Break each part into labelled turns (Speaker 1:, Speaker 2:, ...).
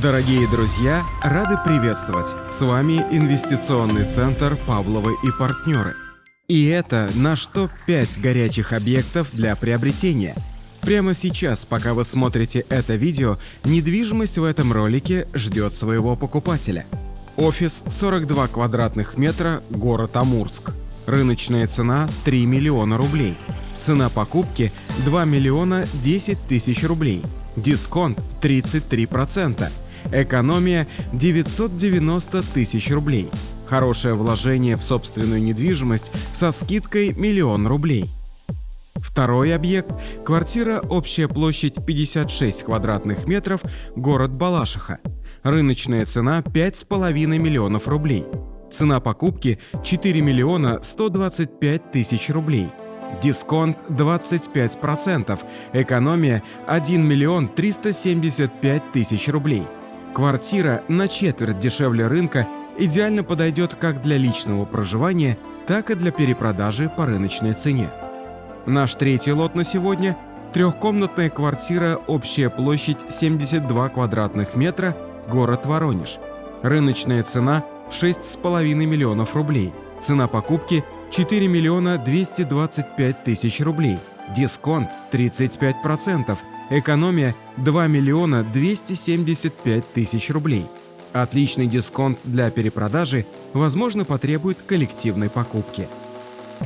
Speaker 1: Дорогие друзья, рады приветствовать! С вами инвестиционный центр «Павловы и партнеры». И это наш топ-5 горячих объектов для приобретения. Прямо сейчас, пока вы смотрите это видео, недвижимость в этом ролике ждет своего покупателя. Офис 42 квадратных метра, город Амурск. Рыночная цена 3 миллиона рублей. Цена покупки 2 миллиона 10 тысяч рублей. Дисконт 33%. Экономия 990 тысяч рублей. Хорошее вложение в собственную недвижимость со скидкой миллион рублей. Второй объект – квартира, общая площадь 56 квадратных метров, город Балашиха. Рыночная цена 5,5 миллионов рублей. Цена покупки 4 миллиона 125 тысяч рублей. Дисконт 25%, экономия 1 миллион 375 тысяч рублей. Квартира на четверть дешевле рынка идеально подойдет как для личного проживания, так и для перепродажи по рыночной цене. Наш третий лот на сегодня – трехкомнатная квартира, общая площадь 72 квадратных метра, город Воронеж. Рыночная цена – 6,5 миллионов рублей. Цена покупки – 4 миллиона 225 тысяч рублей. Дисконт – 35%. Экономия – 2 миллиона 275 тысяч рублей. Отличный дисконт для перепродажи, возможно, потребует коллективной покупки.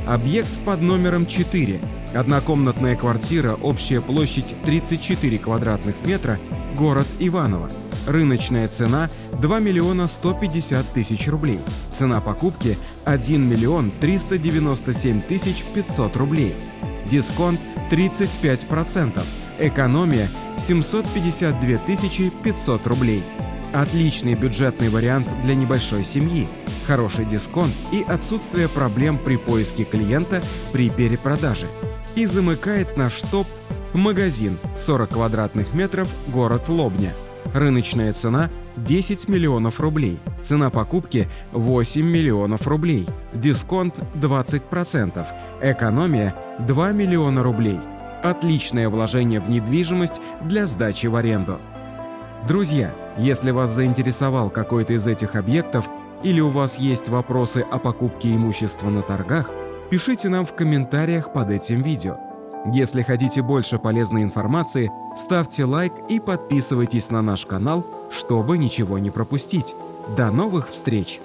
Speaker 1: Объект под номером 4. Однокомнатная квартира, общая площадь 34 квадратных метра, город Иваново. Рыночная цена 2 миллиона 150 тысяч рублей. Цена покупки 1 миллион 397 тысяч 500 рублей. Дисконт 35%. Экономия 752 500 рублей. Отличный бюджетный вариант для небольшой семьи, хороший дисконт и отсутствие проблем при поиске клиента при перепродаже. И замыкает наш топ магазин 40 квадратных метров, город Лобня. Рыночная цена 10 миллионов рублей. Цена покупки 8 миллионов рублей. Дисконт 20%. Экономия 2 миллиона рублей. Отличное вложение в недвижимость для сдачи в аренду. Друзья, если вас заинтересовал какой-то из этих объектов или у вас есть вопросы о покупке имущества на торгах, пишите нам в комментариях под этим видео. Если хотите больше полезной информации, ставьте лайк и подписывайтесь на наш канал, чтобы ничего не пропустить. До новых встреч!